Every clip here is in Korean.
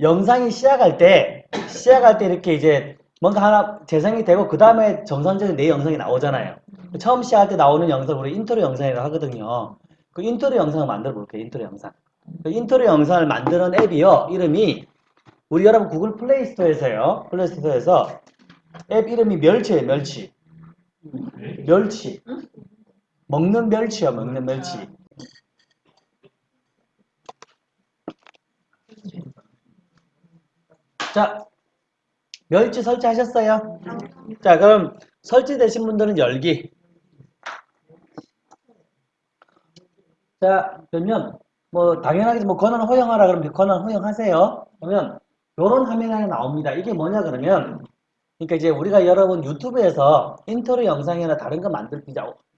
영상이 시작할 때 시작할 때 이렇게 이제 뭔가 하나 재생이 되고 그 다음에 정상적인 내 영상이 나오잖아요. 처음 시작할 때 나오는 영상 우리 인트로 영상이라고 하거든요. 그 인트로 영상을 만들어 볼게요. 인트로 영상. 그 인트로 영상을 만드는 앱이요. 이름이 우리 여러분 구글 플레이 스토어에서요. 플레이 스토어에서 앱 이름이 멸치예요. 멸치. 멸치. 먹는 멸치요. 먹는 멸치. 자, 멸치 설치하셨어요? 자, 그럼 설치되신 분들은 열기. 자, 그러면 뭐 당연하게 뭐 권한 허용하라 그러면 권한 허용하세요. 그러면 요런 화면이 하나 나옵니다. 이게 뭐냐 그러면 그러니까 이제 우리가 여러분 유튜브에서 인트로 영상이나 다른 거 만들 때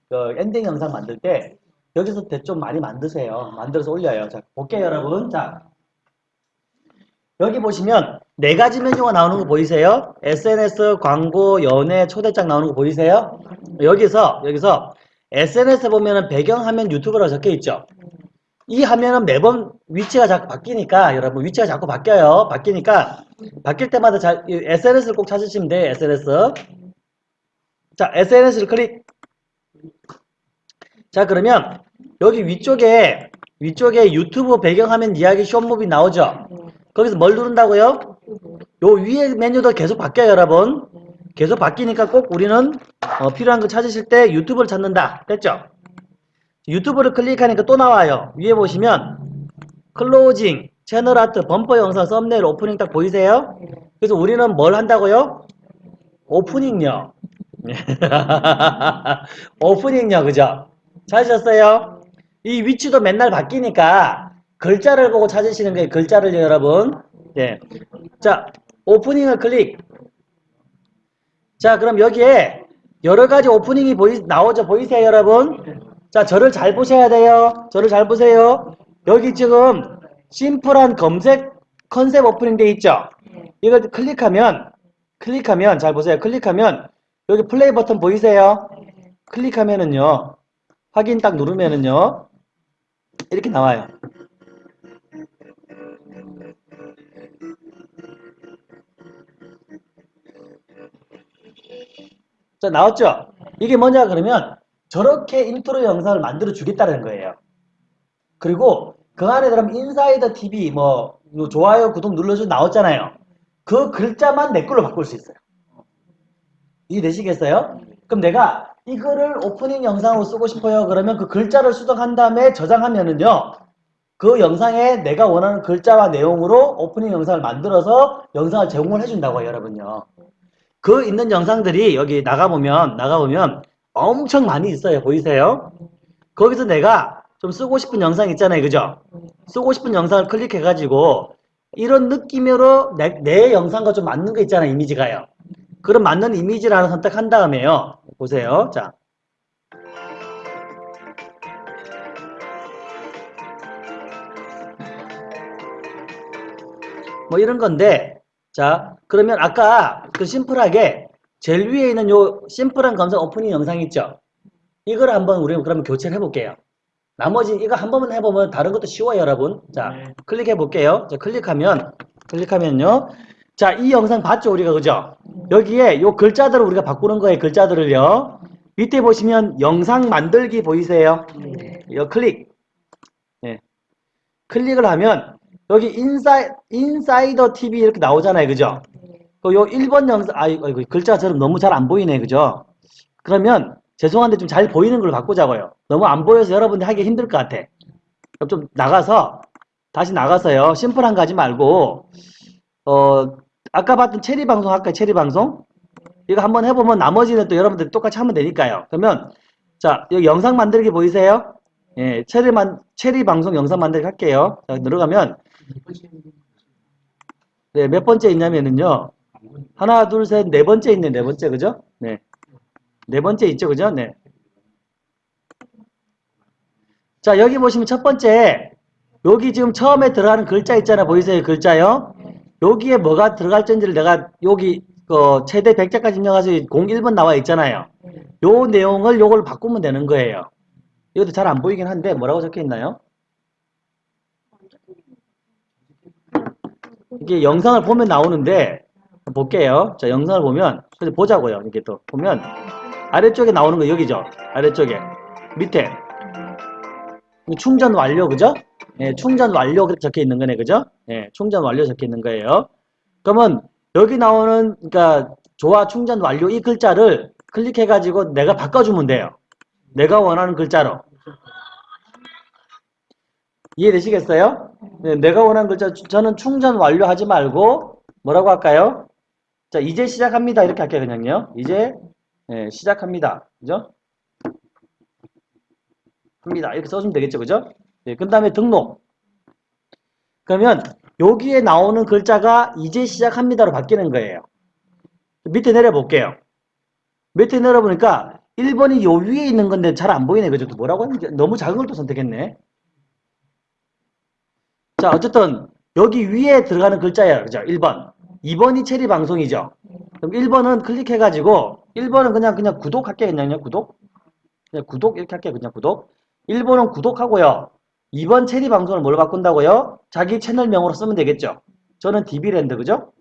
그 엔딩 영상 만들 때 여기서 좀 많이 만드세요. 만들어서 올려요. 자, 볼게요, 여러분. 자, 여기 보시면 네 가지 메뉴가 나오는 거 보이세요? SNS, 광고, 연애, 초대장 나오는 거 보이세요? 여기서 여기서 SNS 보면은 배경화면 유튜브라고 적혀 있죠. 이 화면은 매번 위치가 자꾸 바뀌니까 여러분 위치가 자꾸 바뀌어요. 바뀌니까 바뀔 때마다 잘 SNS를 꼭 찾으시면 돼요. SNS. 자, SNS를 클릭. 자, 그러면 여기 위쪽에 위쪽에 유튜브 배경화면 이야기 쇼무비 나오죠. 거기서 뭘 누른다고요? 요 위에 메뉴도 계속 바뀌어요, 여러분. 계속 바뀌니까 꼭 우리는 어, 필요한 거 찾으실 때 유튜브를 찾는다. 됐죠? 유튜브를 클릭하니까 또 나와요. 위에 보시면 closing, 채널 아트, 범퍼 영상, 썸네일, 오프닝 딱 보이세요? 그래서 우리는 뭘 한다고요? 오프닝요. 오프닝요, 그죠? 찾으셨어요? 이 위치도 맨날 바뀌니까 글자를 보고 찾으시는 거예요. 글자를 여러분. 네. 자, 오프닝을 클릭. 자, 그럼 여기에 여러 가지 오프닝이 보이, 나오죠? 보이세요, 여러분? 자, 저를 잘 보셔야 돼요. 저를 잘 보세요. 여기 지금 심플한 검색 컨셉 오프닝 돼 있죠? 이걸 클릭하면, 클릭하면, 잘 보세요. 클릭하면, 여기 플레이 버튼 보이세요? 클릭하면은요, 확인 딱 누르면은요, 이렇게 나와요. 자, 나왔죠? 이게 뭐냐 그러면 저렇게 인트로 영상을 만들어 주겠다는 거예요. 그리고 그 안에 그럼 인사이더 TV 뭐 좋아요, 구독 눌러줘 나왔잖아요. 그 글자만 내 걸로 바꿀 수 있어요. 이해되시겠어요? 그럼 내가 이거를 오프닝 영상으로 쓰고 싶어요. 그러면 그 글자를 수정한 다음에 저장하면은요. 그 영상에 내가 원하는 글자와 내용으로 오프닝 영상을 만들어서 영상을 제공을 해준다고요, 여러분요. 그 있는 영상들이 여기 나가보면, 나가보면 엄청 많이 있어요. 보이세요? 거기서 내가 좀 쓰고 싶은 영상 있잖아요. 그죠? 쓰고 싶은 영상을 클릭해가지고 이런 느낌으로 내, 내 영상과 좀 맞는 거 있잖아요. 이미지가요. 그럼 맞는 이미지를 하나 선택한 다음에요. 보세요. 자. 뭐 이런 건데 자 그러면 아까 그 심플하게 제일 위에 있는 요 심플한 검색 오프닝 영상 있죠? 이걸 한번 우리 그러면 교체를 해볼게요. 나머지 이거 한 번만 해보면 다른 것도 쉬워요 여러분. 자 네. 클릭해 볼게요. 자 클릭하면 클릭하면요. 자 이 영상 봤죠 우리가 그죠? 여기에 요 글자들을 우리가 바꾸는 거예요 글자들을요. 밑에 보시면 영상 만들기 보이세요? 네. 요 클릭. 네. 클릭을 하면 여기 인사이, 인사이더 TV 이렇게 나오잖아요. 그죠? 그요 1번 영상, 아, 이거 글자처럼 너무 잘 안 보이네. 그죠? 그러면 죄송한데 좀 잘 보이는 걸로 바꾸자고요. 너무 안 보여서 여러분들 하기 힘들 것 같아. 좀 나가서, 다시 나가서요. 심플한 거 하지 말고, 어, 아까 봤던 체리 방송 할까요? 체리 방송? 이거 한번 해보면 나머지는 또 여러분들 똑같이 하면 되니까요. 그러면, 자, 여기 영상 만들기 보이세요? 예, 체리만, 체리 방송 영상 만들기 할게요. 자, 들어가면, 네, 몇 번째 있냐면은요. 하나, 둘, 셋, 네 번째 있네, 네 번째, 그죠? 네. 네 번째 있죠, 그죠? 네. 자, 여기 보시면 첫 번째, 여기 지금 처음에 들어가는 글자 있잖아, 보이세요? 글자요? 여기에 뭐가 들어갈 건지를 내가 여기 그 최대 100자까지 입력해서 01번 나와 있잖아요. 요 내용을 요걸 바꾸면 되는 거예요. 이것도 잘 안 보이긴 한데 뭐라고 적혀 있나요? 이게 영상을 보면 나오는데 볼게요. 자, 영상을 보면 보자고요. 이렇게 또 보면 아래쪽에 나오는 거 여기죠. 아래쪽에 밑에 충전 완료 그죠? 예, 충전 완료 적혀 있는 거네 그죠? 예, 충전 완료 적혀 있는 거예요. 그러면 여기 나오는 그러니까 조화 충전 완료 이 글자를 클릭해 가지고 내가 바꿔주면 돼요. 내가 원하는 글자로. 이해되시겠어요? 네, 내가 원하는 글자 저는 충전 완료하지 말고 뭐라고 할까요? 자 이제 시작합니다 이렇게 할게요 그냥요. 이제 예, 시작합니다. 그죠? 합니다. 이렇게 써주면 되겠죠. 그죠? 예, 그 다음에 등록. 그러면 여기에 나오는 글자가 이제 시작합니다로 바뀌는 거예요. 밑에 내려 볼게요. 밑에 내려 보니까 1번이 요 위에 있는 건데 잘 안 보이네. 그죠? 또 뭐라고 했는지 너무 작은 걸 또 선택했네. 자, 어쨌든 여기 위에 들어가는 글자예요. 그죠? 1번. 2번이 체리 방송이죠. 그럼 1번은 클릭해가지고 1번은 그냥 그냥 구독할게요. 그냥요. 구독. 그냥 구독 이렇게 할게요. 그냥 구독. 1번은 구독하고요. 2번 체리 방송을 뭘로 바꾼다고요? 자기 채널명으로 쓰면 되겠죠. 저는 DB랜드 그죠?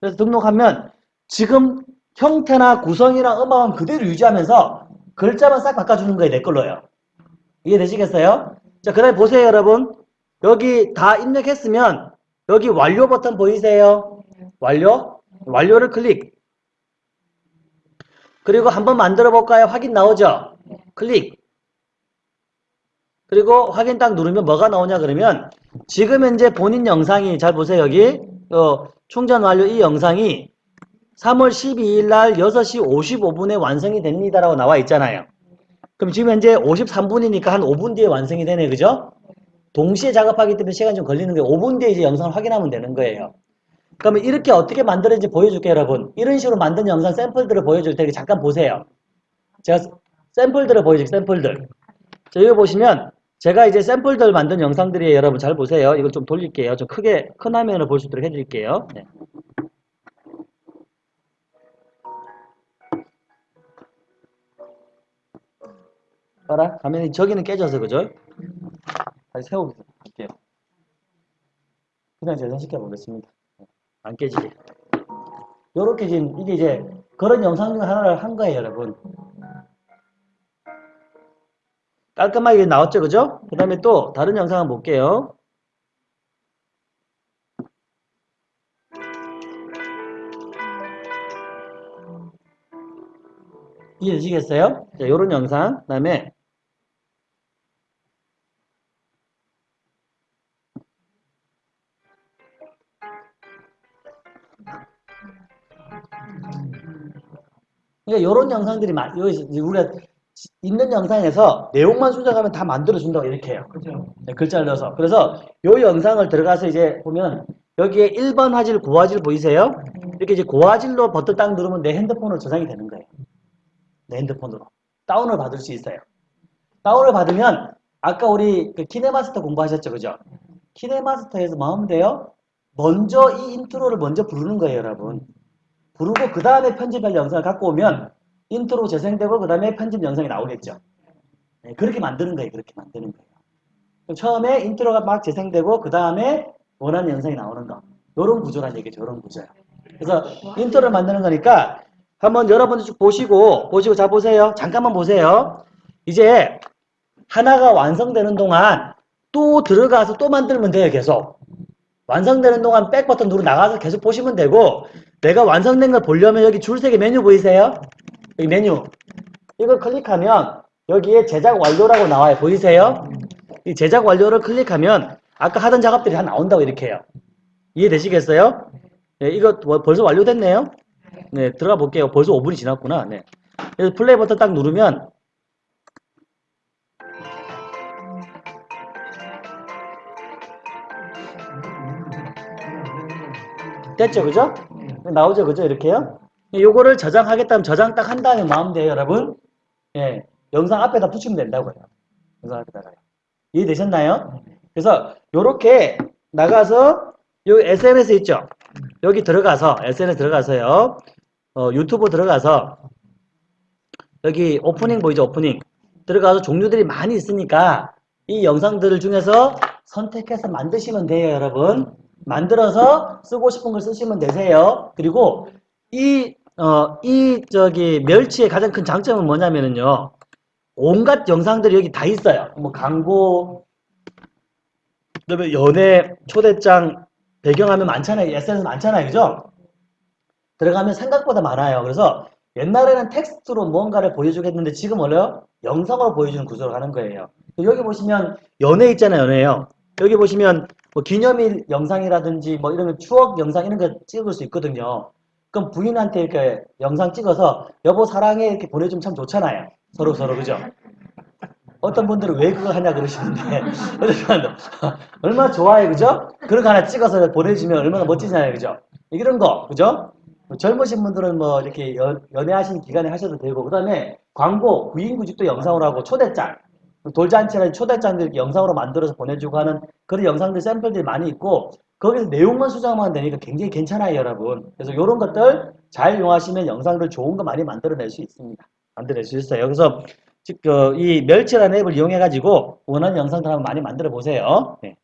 그래서 등록하면 지금 형태나 구성이랑 음악은 그대로 유지하면서 글자만 싹 바꿔주는 거예요. 내 걸로요. 이해되시겠어요? 자, 그 다음에 보세요, 여러분. 여기 다 입력했으면 여기 완료 버튼 보이세요? 완료? 완료를 클릭. 그리고 한번 만들어 볼까요? 확인 나오죠? 클릭. 그리고 확인 딱 누르면 뭐가 나오냐 그러면 지금 현재 본인 영상이 잘 보세요 여기 어, 충전 완료 이 영상이 3월 12일 날 6시 55분에 완성이 됩니다 라고 나와 있잖아요. 그럼 지금 현재 53분이니까 한 5분 뒤에 완성이 되네 그죠? 동시에 작업하기 때문에 시간이 좀 걸리는 거예요. 5분 뒤에 이제 영상을 확인하면 되는 거예요. 그러면 이렇게 어떻게 만들었는지 보여줄게요 여러분. 이런 식으로 만든 영상 샘플들을 보여줄 테니까 잠깐 보세요. 제가 샘플들을 보여줄게요 샘플들. 자 여기 보시면 제가 이제 샘플들 만든 영상들이에요 여러분 잘 보세요. 이걸 좀 돌릴게요. 좀 크게 큰 화면을 볼수 있도록 해드릴게요. 네. 봐라 화면이 저기는 깨져서 그죠? 다시 세워볼게요. 그냥 재생시켜 보겠습니다. 안 깨지게. 요렇게 지금 이게 이제 그런 영상 중 하나를 한 거예요, 여러분. 깔끔하게 나왔죠, 그죠? 그 다음에 또 다른 영상 한번 볼게요. 이해되시겠어요? 자, 요런 영상. 그 다음에 그러니까 이런 영상들이 많, 여기 우리가 있는 영상에서 내용만 수정하면 다 만들어준다고 이렇게 해요. 네, 글자를 넣어서. 그래서 이 영상을 들어가서 이제 보면 여기에 1번 화질, 고화질 보이세요? 이렇게 이제 고화질로 버튼 딱 누르면 내 핸드폰으로 저장이 되는 거예요. 내 핸드폰으로. 다운을 받을 수 있어요. 다운을 받으면 아까 우리 그 키네마스터 공부하셨죠? 그죠? 키네마스터에서 뭐 하면 돼요? 먼저 이 intro를 먼저 부르는 거예요, 여러분. 부르고 그 다음에 편집할 영상을 갖고 오면 인트로 재생되고 그 다음에 편집 영상이 나오겠죠. 네, 그렇게 만드는 거예요. 그렇게 만드는 거예요. 처음에 intro가 막 재생되고 그 다음에 원하는 영상이 나오는 거. 요런 구조란 얘기죠. 요런 구조요. 그래서 intro를 만드는 거니까 한번 여러분들 쭉 보시고 보시고 자 보세요. 잠깐만 보세요. 이제 하나가 완성되는 동안 또 들어가서 또 만들면 돼요. 계속. 완성되는 동안 back 버튼 누르 나가서 계속 보시면 되고 내가 완성된 걸 보려면 여기 줄 세 개 메뉴 보이세요? 여기 메뉴 이걸 클릭하면 여기에 제작 완료라고 나와요. 보이세요? 이 제작 완료를 클릭하면 아까 하던 작업들이 다 나온다고 이렇게 해요. 이해되시겠어요? 네, 이거 벌써 완료됐네요. 네, 들어가 볼게요. 벌써 5분이 지났구나. 네. 그래서 플레이 버튼 딱 누르면 됐죠, 그죠? 나오죠, 그죠? 이렇게요. 요거를 저장하겠다면 저장 딱 한 다음에 마음 돼요, 여러분. 예, 영상 앞에다 붙이면 된다고요. 영상 앞에다가요. 이해되셨나요? 그래서 요렇게 나가서 요 SNS 있죠? 여기 들어가서 SNS 들어가서요. 어, 유튜브 들어가서 여기 오프닝 보이죠? 오프닝 들어가서 종류들이 많이 있으니까 이 영상들 중에서 선택해서 만드시면 돼요, 여러분. 만들어서 쓰고 싶은 걸 쓰시면 되세요. 그리고 이, 어, 이, 저기, 멸치의 가장 큰 장점은 뭐냐면은요. 온갖 영상들이 여기 다 있어요. 뭐, 광고, 그다음에 연애, 초대장, 배경화면 많잖아요. SNS 많잖아요. 그죠? 들어가면 생각보다 많아요. 그래서 옛날에는 텍스트로 무언가를 보여주겠는데 지금 원래요? 영상으로 보여주는 구조로 하는 거예요. 여기 보시면 연애 있잖아요. 연애요. 여기 보시면 뭐 기념일 영상이라든지 뭐 이런 거 추억 영상 이런 거 찍을 수 있거든요. 그럼 부인한테 이렇게 영상 찍어서 여보 사랑해 이렇게 보내주면 참 좋잖아요. 서로 서로 그죠? 어떤 분들은 왜 그걸 하냐 그러시는데 얼마나 좋아요 그죠? 그런 거 하나 찍어서 보내주면 얼마나 멋지잖아요 그죠? 이런 거 그죠? 젊으신 분들은 뭐 이렇게 연, 연애하신 기간에 하셔도 되고 그 다음에 광고 구인구직도 영상으로 하고 초대장 돌잔치라는 초대장들 영상으로 만들어서 보내주고 하는 그런 영상들 샘플들이 많이 있고 거기서 내용만 수정하면 되니까 굉장히 괜찮아요 여러분. 그래서 이런 것들 잘 이용하시면 영상들 좋은 거 많이 만들어낼 수 있습니다. 만들어낼 수 있어요. 그래서 즉, 그, 이 멸치라는 앱을 이용해 가지고 원하는 영상들 한번 많이 만들어 보세요. 네.